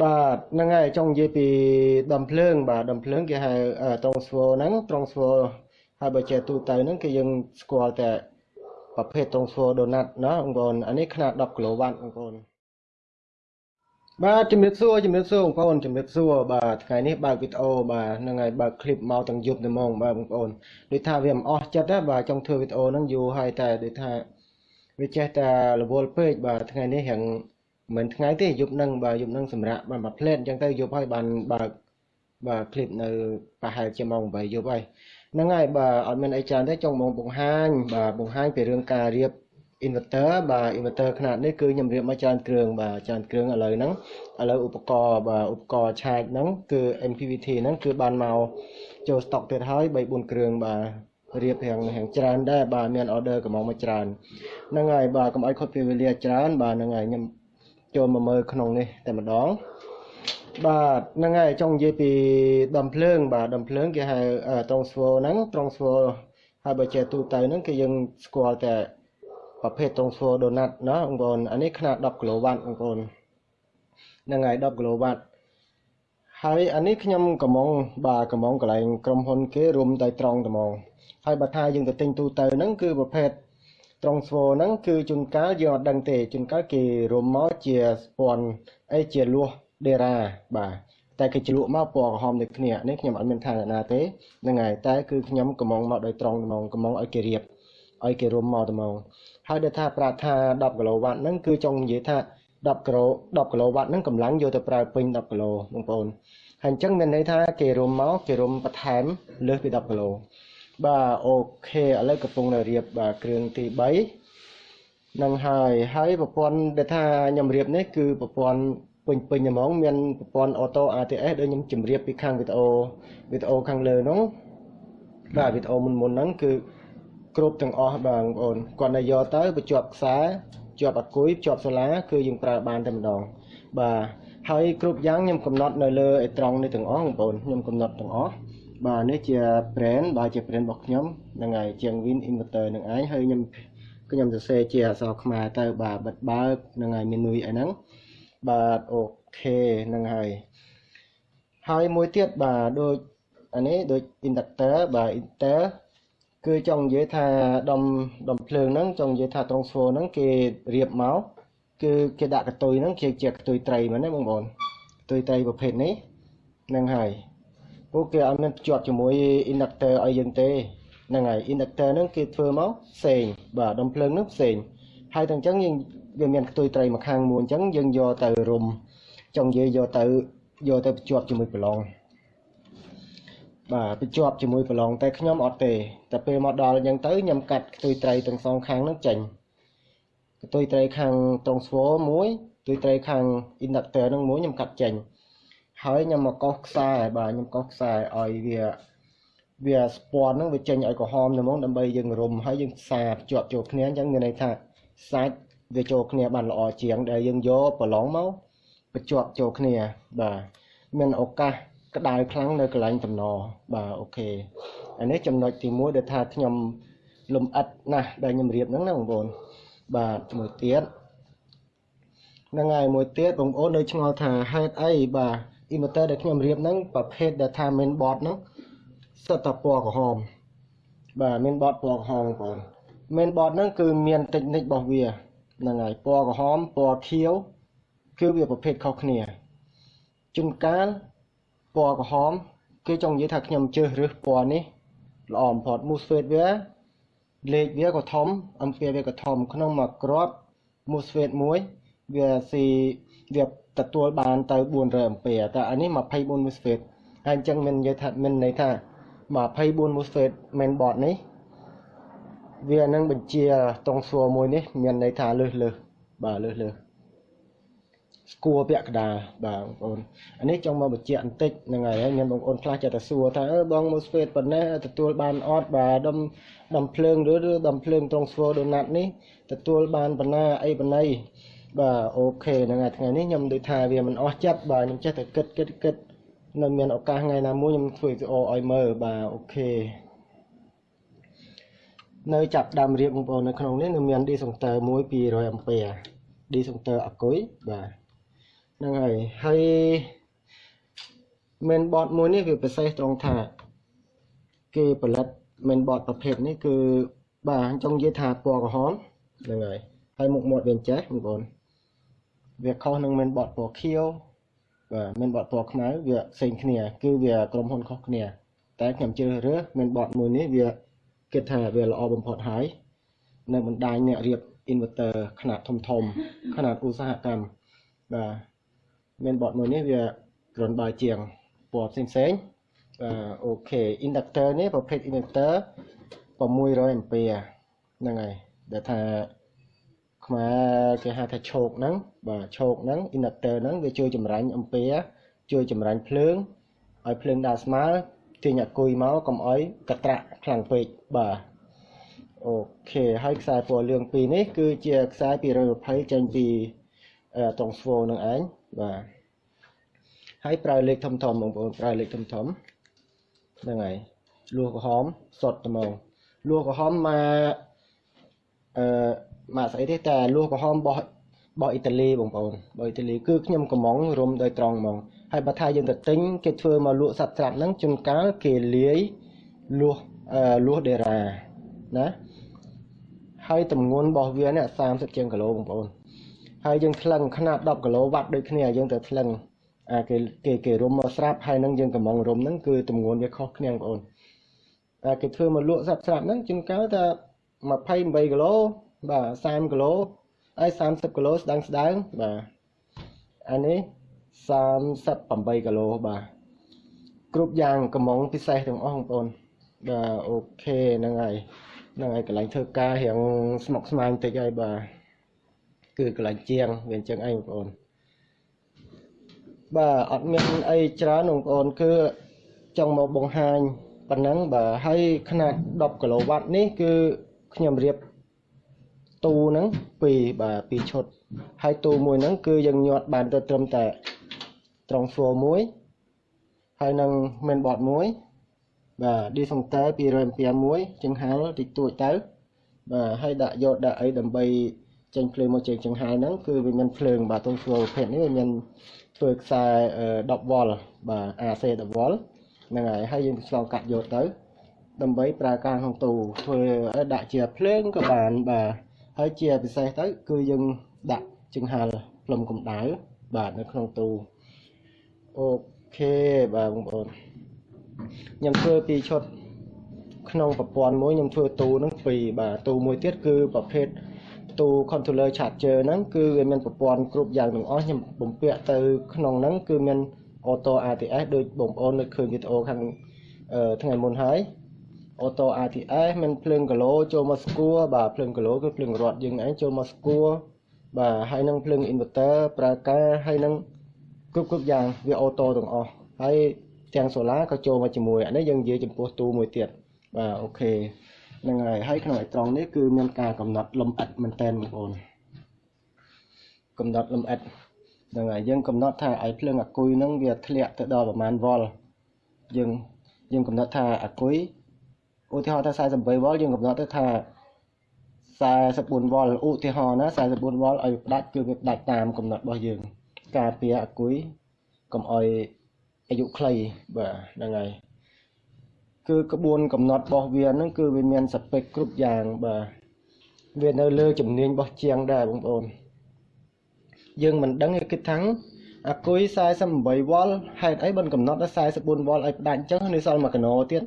បាទហ្នឹងហើយចង់និយាយពីដំភ្លើង បាទដំភ្លើងគេហៅត្រង់ស្វហ្នឹងត្រង់ស្វហើយបើជាទូទៅហ្នឹងគឺយើងស្គាល់តែប្រភេទត្រង់ស្វដូណាត់ណាបងប្អូនអានេះខ្នាត10គីឡូវ៉ាត់បងប្អូនបាទជំរាបសួរជំរាបសួរបងប្អូនជំរាបសួរបាទថ្ងៃនេះបើកវីដេអូបាទហ្នឹងហើយបើកคลิปមកទាំងយប់តែហ្មងបាទបងប្អូនដូចថាវាមិនអស់ចិត្តទេបាទចង់ធ្វើវីដេអូហ្នឹងយូរហើយតែដូចថាវាចេះតែរវល់ពេកបាទថ្ងៃនេះរៀង មិនថ្ងៃទេយប់នឹងបើយប់នឹងសម្រាប់បានមួយផ្លេតអញ្ចឹងទៅយប់ហើយបានបើកបើឃ្លីបនៅប្រហែលជាម៉ោង8យប់ហើយហ្នឹងហើយបើអត់មានអីច្រើនទេចង់មកបង្ហាញបាទបង្ហាញពីរឿងការរៀប inverter បាទ inverter ខ្នាតនេះគឺខ្ញុំរៀបមកច្រើនគ្រឿងបាទច្រើនគ្រឿងឥឡូវហ្នឹងឥឡូវឧបករណ៍បាទឧបករណ៍ឆែកហ្នឹងគឺ MPVT ហ្នឹងគឺបានមកចូល stock ទៀតហើយ3 4គ្រឿងបាទរៀបរៀងរៀងច្រើនដែរបាទមាន order កំងមកច្រើនហ្នឹងហើយបាទកុំអោយខុសពេលវេលាច្រើនបាទហ្នឹងហើយខ្ញុំ ចូលមកមើលក្នុងនេះតែម្ដងបាទហ្នឹងហើយចង់និយាយពីដំភ្លើង បាទដំភ្លើងគេហៅត្រង់ស្វលហ្នឹងត្រង់ស្វលហើយបើជាទូទៅហ្នឹងគឺយើងស្គាល់តែប្រភេទត្រង់ស្វលដូណាត់ណាបងប្អូនអានេះខ្នាត10គីឡូវ៉ាត់បងប្អូនហ្នឹងហើយ10គីឡូវ៉ាត់ហើយអានេះខ្ញុំកំងបាទកំងកន្លែងក្រុមហ៊ុនគេរួមតែត្រង់ត្មងហើយបើថាយើងទៅទិញទូទៅហ្នឹងគឺប្រភេទ ត្រង់ស្វហ្នឹងគឺជួនកាលយើងអត់ដឹងទេជួនកាលគេរួមមកជាស្ពាន់អីជាលួសដេរ៉ាបាទតែគេជ្រលក់មកពណ៌ក្រហមដូចគ្នានេះខ្ញុំអត់មានថាណាទេហ្នឹងហើយតែគឺខ្ញុំកំងមកដោយត្រង់ត្មងកំងឲ្យគេរៀបឲ្យគេរួមមកត្មងហើយដែលថាប្រាប់ថា10គីឡូវ៉ាត់ហ្នឹងគឺចង់និយាយថា10គីឡូ10គីឡូវ៉ាត់ហ្នឹងកម្លាំងយកទៅប្រើពេញ10គីឡូបងប្អូនហើយអញ្ចឹងមានន័យថាគេរួមមកគេរួមបន្ថែមលើសពី10គីឡូ បាទអូខេឥឡូវកំពុងតែរៀបបាទគ្រឿងទី3នឹងហើយហើយប្រព័ន្ធដែលថាខ្ញុំរៀបនេះគឺប្រព័ន្ធពេញពេញហ្មងមានប្រព័ន្ធ auto ATS ដូចខ្ញុំជម្រាបពីខាងវីដេអូវីដេអូខាងលើហ្នឹងបាទវីដេអូមុនមុនហ្នឹងគឺគ្រប់ទាំងអស់បាទបងប្អូនគាត់តែយកទៅបញ្ជាប់ខ្សែជាប់អាគុយជាប់សូឡាគឺយើងប្រើបានតែម្ដងបាទហើយគ្រប់យ៉ាងខ្ញុំកំណត់នៅលើអេត្រង់នេះទាំងអស់បងប្អូនខ្ញុំកំណត់ទាំងអស់ បាទនេះជា brand បាទជា brand របស់ខ្ញុំហ្នឹងហើយជាង Win Inverter នឹងឯងហើយខ្ញុំខ្ញុំសរសេរជាអក្សរខ្មែរទៅបាទបិទបើកហ្នឹងហើយមាននុយអីហ្នឹងបាទអូខេហ្នឹងហើយហើយមួយទៀតបាទដូចអានេះដូច inductor បាទ inter គឺចង់និយាយថាដុំដុំភ្លើងហ្នឹងចង់និយាយថាត្រង់ស្វហ្នឹងគេរៀបមកគឺគេដាក់កតុយហ្នឹងជាជាកតុយត្រីមែនទេបងប្អូនកតុយត្រីប្រភេទនេះហ្នឹងហើយ ពួកគេអត់មានភ្ជាប់ជាមួយ inductor ឲ្យយើងទេហ្នឹងហើយ inductor ហ្នឹងគេធ្វើមកផ្សេងបាទដុំភ្លើងហ្នឹងផ្សេងហើយទាំងអញ្ចឹងយើងវាមានខ្ទុយត្រីមួយខាងមួយអញ្ចឹងយើងយកទៅរុំចង់និយាយយកទៅយកទៅភ្ជាប់ជាមួយប្រឡងបាទភ្ជាប់ជាមួយប្រឡងតែខ្ញុំអត់ទេតែពេលមកដល់អញ្ចឹងទៅខ្ញុំកាត់ខ្ទុយត្រីទាំងសងខាងហ្នឹងចេញខ្ទុយត្រីខាងត្រង់ស្វមួយខ្ទុយត្រីខាង inductor ហ្នឹងមួយខ្ញុំកាត់ចេញ ហើយខ្ញុំមកកោសខ្សែបាទខ្ញុំកោសខ្សែឲ្យវាវាស្ពាន់ហ្នឹងវាចេញឲ្យក្រហមតែហ្មងដើម្បីយើងរុំហើយយើងផ្សារភ្ជាប់ចូលគ្នាអញ្ចឹងមានន័យថាសាច់វាចូលគ្នាបានល្អជាង ដែលយើងយកប្រឡងមកបញ្ជាប់ចូលគ្នាបាទមានឱកាសក្តៅខ្លាំងនៅកន្លែងតំណបាទអូខេអានេះចំណុចទី1ដែលថាខ្ញុំលំអិតណាស់ដែលខ្ញុំរៀបហ្នឹងណាបងប្អូនបាទមួយទៀតហ្នឹងហើយមួយទៀតបងប្អូននៅឆ្ងល់ថាហេតុអីបាទ inverter ដែលខ្ញុំរៀបហ្នឹងប្រភេទដែលថា main board ហ្នឹងសិតតែពណ៌ក្រហមបាទ main board ពណ៌ក្រហមបងប្អូន main board ហ្នឹងគឺមាន technique របស់វាហ្នឹងហើយពណ៌ក្រហមពណ៌ខៀវគឺវាប្រភេទខុសគ្នាជួនកាលពណ៌ក្រហម គេចង់និយាយថាខ្ញុំជើសរើសពណ៌នេះល្អបំផុត MOSFET វាលេខវាក៏ធំ អំពែវាក៏ធំ ក្នុងមួយគ្រាប់ MOSFET មួយវាស៊ីវា ទទួលបានទៅ400អំពែតែអានេះ24 MOSFET ហើយអញ្ចឹងមាននិយាយថាមានន័យថា24 MOSFET mainboard នេះវានឹងបញ្ជាត្រង់សួរមួយនេះ មានន័យថាលើសលើសបាទលើសលើសស្គួរពាក់កដាលបាទបងប្អូនអានេះចង់មកបញ្ជាក់បន្តិចហ្នឹងហើយមានបងប្អូនខ្លះចេះតែសួរថាអឺបងមកស្វេតប៉ុណ្ណេះទទួលបានអត់បាទដុំដុំភ្លើងឬដុំភ្លើងត្រង់ស្វដូណាត់នេះទទួលបានប៉ុណ្ណាអីប៉ុណ្ណី បាទអូខេហ្នឹងហើយថ្ងៃនេះខ្ញុំដូចថាវាមិនអស់ចិត្តបាទខ្ញុំចេះតែគិតគិតគិតនៅមានឱកាសថ្ងៃណាមួយខ្ញុំធ្វើវីដេអូឲ្យមើលបាទអូខេនៅចាប់ដើមរៀបបងប្អូននៅក្នុងនេះនៅមាន D សង្ទើ1 200អាំពែ D សង្ទើអគុយបាទហ្នឹងហើយហើយ mainboard មួយនេះវាពិសេសត្រង់ថាគេផលិត mainboard ប្រភេទនេះគឺបាទចង់និយាយថាពណ៌ក្រហមហ្នឹងហើយហើយមុខមាត់វាចេះបងប្អូន វាខុសនឹង mainboard ពណ៌ខៀវបាទ mainboard ពណ៌ខ្មៅវាផ្សេងគ្នា គឺវាក្រុមហ៊ុនខុសគ្នា តែខ្ញុំជ្រើសរើស mainboard មួយនេះវាគិតថាវាល្អបំផុតហើយនៅបណ្ដាញអ្នករៀប inverter ຂະຫນາດធំធំຂະຫນາດឧស្សាហកម្មបាទ mainboard មួយនេះវាគ្រាន់បើជាងពណ៌ផ្សេងផ្សេងបាទអូខេ inductor នេះប្រភេទ inductor 600 ampere ហ្នឹងហើយដែលថា ខ្មែរគេហៅថាឈោកហ្នឹងបាទឈោកហ្នឹង inductor ហ្នឹងវាជួយចម្រាញ់ ampere ជួយចម្រាញ់ភ្លើងឲ្យភ្លើងដើរស្មើទាញអាគុយមកកុំឲ្យកត្រាក់ខ្លាំងពេកបាទអូខេហើយខ្សែពណ៌លឿងពីរនេះគឺជាខ្សែ220ចេញពីត្រង់ស្វូនឹងឯងបាទហើយប្រើលេខធំធំបងប្អូនប្រើលេខធំធំហ្នឹងហើយលួសក្រហមសុតត្មងលួសក្រហមមកអឺ ម៉ាកស្អីទេតែលួសក្រហមរបស់របស់អ៊ីតាលីបងប្អូនរបស់អ៊ីតាលីគឺខ្ញុំកំងរុំដោយត្រង់ហ្មងហើយបើថាយើងទៅទិញគេធ្វើមកលក់សត្វស្រាប់ហ្នឹងជួនកាលគេលាយលួសលួសដេរ៉ាណាហើយតម្ងន់របស់វានេះ30ជាងគីឡូបងប្អូនហើយយើងថ្លឹងខ្នាត10គីឡូវ៉ាត់ដូចគ្នាយើងទៅថ្លឹងអាគេគេគេរុំមកស្រាប់ហើយនឹងយើងកំងរុំហ្នឹងគឺតម្ងន់វាខុសគ្នាបងប្អូនតែគេធ្វើមកលក់សត្វស្រាប់ហ្នឹងជួនកាលតែ28គីឡូ បាទ30គីឡូហើយ30គីឡូស្ដើងស្ដើងបាទអានេះ38គីឡូបាទគ្រប់យ៉ាងកំងពិសេសទាំងអស់បងប្អូនបាទអូខេហ្នឹងហើយហ្នឹងហើយកន្លែងធ្វើការរៀងស្មុកស្មាញតិចហើយបាទគឺកន្លែងជាងវាអញ្ចឹងឯងបងប្អូនបាទអត់មានអីច្រើនបងប្អូនគឺចង់មកបង្ហាញប៉ុណ្ណឹងបាទហើយຂະຫນາດ10គីឡូវ៉ាត់នេះគឺខ្ញុំរៀប ទូហ្នឹងពីរបាទពីរឈុតហើយទូមួយហ្នឹងគឺយើងញាត់បានទៅត្រឹមតែត្រង់ floor មួយហើយនឹង main board មួយបាទ discounter 200 ampere មួយចង្ហាល់តិចតួចទៅបាទហើយដាក់យកដាក់អីដើម្បីចេញភ្លើងមកចេញចង្ហាល់ហ្នឹងគឺវាមានភ្លើងបាទតុង floor ប្រភេទនេះវាមានធ្វើខ្សែ10វ៉ុលបាទ AC 10វ៉ុលហ្នឹងហើយហើយយើងឆ្លងកាត់យកទៅដើម្បីប្រើការក្នុងទូធ្វើដាក់ជាភ្លើងក៏បានបាទ ហើយជាពិសេសទៅគឺយើងដាក់ចង្ហាល់ផ្លុំកម្ដៅបាទនៅក្នុងទូអូខេបាទបងប្អូនខ្ញុំធ្វើពីឈុតក្នុងប្រព័ន្ធមួយខ្ញុំធ្វើទូហ្នឹងពីរបាទទូមួយទៀតគឺប្រភេទទូ controller charger ហ្នឹងគឺវាមានប្រព័ន្ធគ្រប់យ៉ាងទាំងអស់ខ្ញុំបំពាក់ទៅក្នុងហ្នឹងគឺមាន auto RTS ដូចបងប្អូននៅឃើញវីដេអូខាងថ្ងៃមុនហើយ auto RTS មានភ្លើងគីឡូចូលមកស្គួរបាទភ្លើងគីឡូគឺភ្លើងរត់យើងឯងចូលមកស្គួរបាទហើយនឹងភ្លើង inverter ប្រើការហើយនឹងគ្រប់គ្រប់យ៉ាងវាអូតូទាំងអស់ហើយទាំងសូឡាក៏ចូលមកជាមួយអានេះយើងនិយាយចំពោះទូមួយទៀតបាទអូខេហ្នឹងហើយហើយក្នុងអេត្រង់នេះគឺមានការកំណត់លំអិតមែនតើបងប្អូនកំណត់លំអិតហ្នឹងហើយយើងកំណត់ថាឲ្យភ្លើងអាគុយហ្នឹងវាធ្លាក់ទៅដល់ប្រមាណវ៉ុលយើងយើងកំណត់ថាអាគុយ ឧទាហរណ៍ថា48វ៉ុលយើងកំណត់ទៅថា44វ៉ុលឧទាហរណ៍ណា44វ៉ុលឲ្យផ្ដាច់គឺវាផ្ដាច់តាមកំណត់របស់យើង ការពារអាគុយកុំឲ្យអាយុខ្លីបាទហ្នឹងហើយគឺក្បួនកំណត់របស់វាហ្នឹងគឺវាមានសពេកគ្រប់យ៉ាងបាទវានៅលើជំនាញរបស់ជាងដែរបងប្អូនយើងមិនដឹងគេគិតថាអាគុយ48វ៉ុលហេតុអីបានកំណត់ដល់44វ៉ុលឲ្យផ្ដាច់អញ្ចឹងនៅសល់1កណូទៀត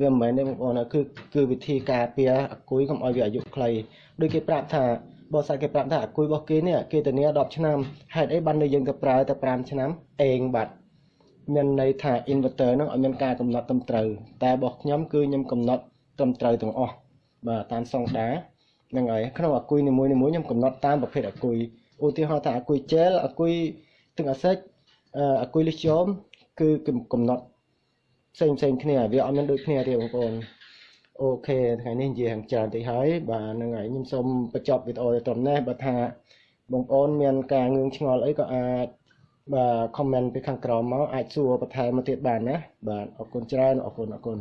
វាមិនមែនទេបងប្អូនគឺគឺវិធីការពារអាគុយកុំឲ្យវាអាយុខ្លីដូចគេប្រាប់ថាបើសាច់គេប្រាប់ថាអាគុយរបស់គេនេះគេធានា10ឆ្នាំហេតុអីបាននៅយើងទៅប្រើតែ5ឆ្នាំអេងបាត់មានន័យថា inverter ហ្នឹងអត់មានការកំណត់ត្រឹមត្រូវតែរបស់ខ្ញុំគឺខ្ញុំកំណត់ត្រឹមត្រូវទាំងអស់បាទតាមសង្ដាហ្នឹងហើយក្នុងអាគុយនីមួយៗខ្ញុំកំណត់តាមប្រភេទអាគុយឧទាហរណ៍ថាអាគុយ gel អាគុយទឹកអាសិចអាគុយលីស្យូមគឺកំណត់ ផ្សេងផ្សេងគ្នាវាអត់មានដូចគ្នាទេបងប្អូនអូខេថ្ងៃនេះនិយាយខាងច្រើនតិចហើយបាទហ្នឹងហើយខ្ញុំសូមបញ្ចប់វីដេអូត្រឹមនេះបើថាបងប្អូនមានការងឿងឆ្ងល់អីក៏អាចបាទ comment ពីខាងក្រោមមកអាចសួរបន្ថែមមកទៀតបានណាបាទអរគុណច្រើនអរគុណអរគុណ